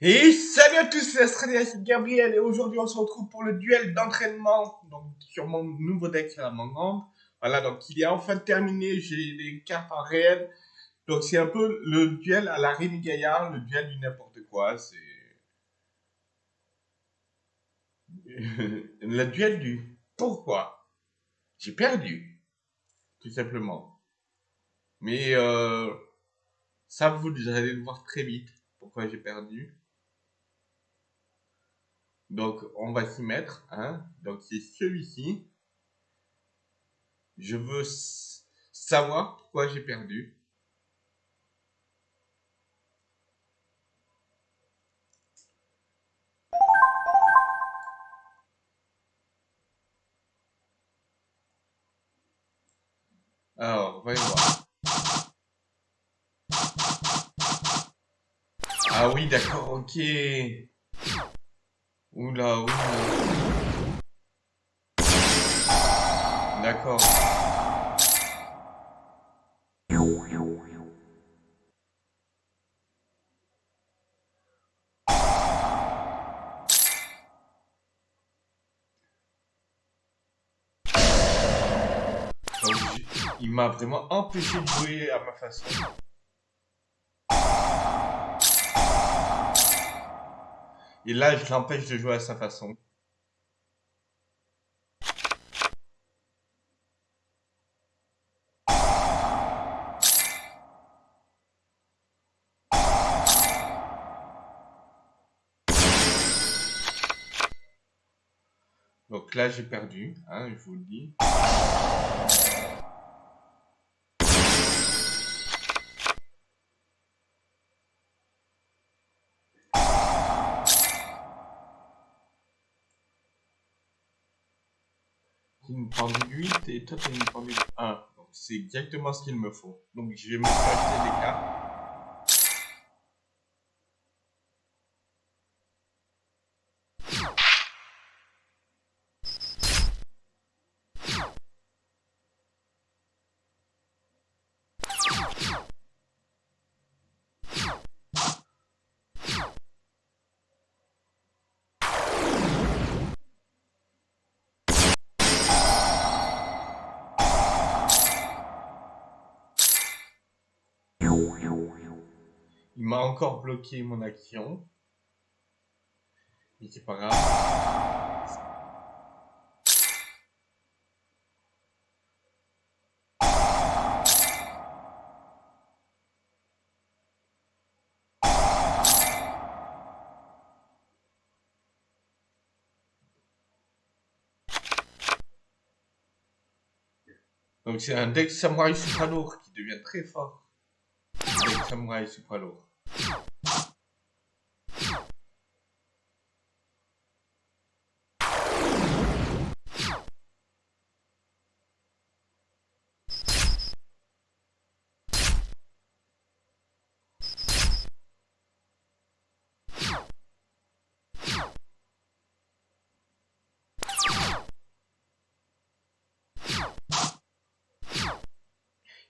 Et salut à tous, c'est Gabriel et aujourd'hui on se retrouve pour le duel d'entraînement donc sur mon nouveau deck la Mangande. Voilà, donc il est enfin terminé, j'ai les cartes en réel. Donc c'est un peu le duel à la Rémi Gaillard, le duel du n'importe quoi, c'est... le duel du pourquoi J'ai perdu, tout simplement. Mais euh, ça vous allez le voir très vite, pourquoi j'ai perdu. Donc, on va s'y mettre. Hein. Donc, c'est celui-ci. Je veux savoir pourquoi j'ai perdu. Alors, voyons voir. Ah oui, d'accord, ok. Oula, oula. D'accord. il m'a vraiment empêché de jouer à ma façon. Et là, je l'empêche de jouer à sa façon. Donc là, j'ai perdu, hein, je vous le dis. Une pendule 8 et toi tu une pendule 1. Donc c'est exactement ce qu'il me faut. Donc je vais me acheter des cartes. Il m'a encore bloqué mon action. Mais c'est pas grave. Donc c'est un deck samouraï super lourd qui devient très fort. Deck samouraï super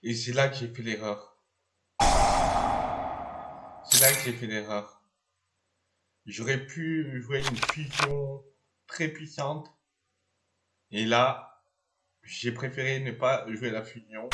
Et c'est là que j'ai fait l'erreur. C'est là que j'ai fait l'erreur. J'aurais pu jouer une fusion très puissante. Et là, j'ai préféré ne pas jouer la fusion.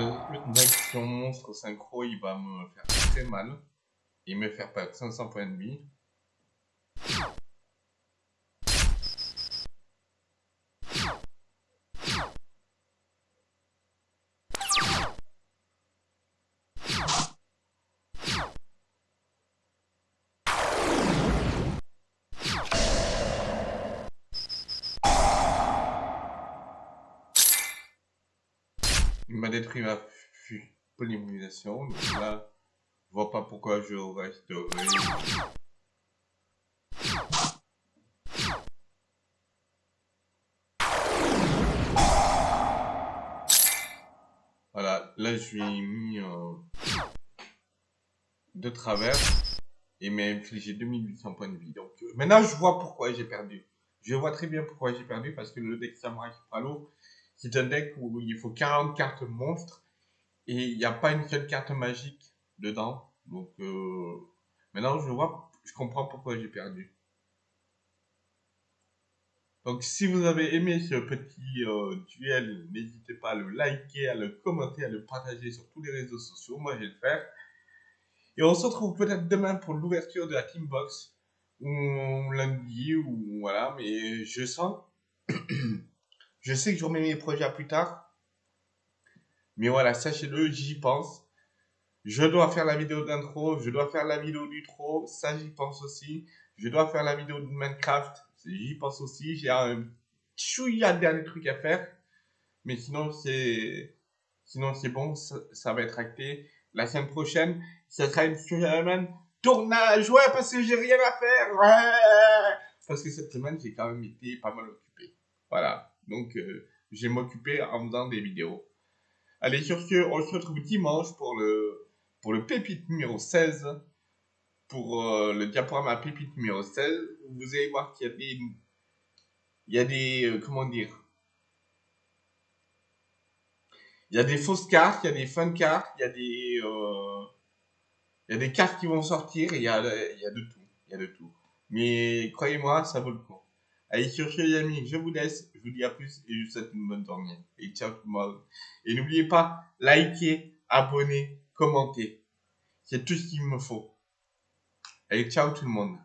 Le qui monstre synchro, il va me faire très mal et me faire perdre 500 points de vie. Il m'a détruit ma polymérisation. Donc là, je vois pas pourquoi je resterai. Voilà, là je lui ai mis euh, de travers et m'a infligé 2800 points de vie. Donc euh, maintenant je vois pourquoi j'ai perdu. Je vois très bien pourquoi j'ai perdu parce que le deck Samurai Pralo, c'est un deck où il faut 40 cartes monstres et il n'y a pas une seule carte magique dedans. Donc euh, maintenant je vois, je comprends pourquoi j'ai perdu. Donc si vous avez aimé ce petit euh, duel, n'hésitez pas à le liker, à le commenter, à le partager sur tous les réseaux sociaux. Moi je vais le faire. Et on se retrouve peut-être demain pour l'ouverture de la Teambox. Ou lundi, ou voilà. Mais je sens... je sais que je remets mes projets à plus tard. Mais voilà, sachez-le, j'y pense. Je dois faire la vidéo d'intro, je dois faire la vidéo du trop, ça j'y pense aussi. Je dois faire la vidéo de Minecraft, j'y pense aussi. J'ai un chouïa de derniers trucs à faire. Mais sinon, c'est sinon c'est bon, ça, va être acté. La semaine prochaine, ça sera une semaine tournage. Ouais, parce que j'ai rien à faire. Ouais. Parce que cette semaine, j'ai quand même été pas mal occupé. Voilà. Donc, euh, je m'occuper en faisant des vidéos. Allez, sur ce, on se retrouve dimanche pour le, pour le pépite numéro 16. Pour euh, le diaporama pépite numéro 16. Vous allez voir qu'il y a des... Il y a des... Euh, comment dire? Il y a des fausses cartes, il y a des fun cartes, il y a des... Euh, il y a des cartes qui vont sortir il y a, il. Il y a de tout. Mais croyez-moi, ça vaut le coup. Allez, sur ce, les amis, je vous laisse. Je vous dis à plus et je vous souhaite une bonne journée. Et ciao tout le monde. Et n'oubliez pas, likez, abonnez, commentez. C'est tout ce qu'il me faut. Allez, ciao tout le monde.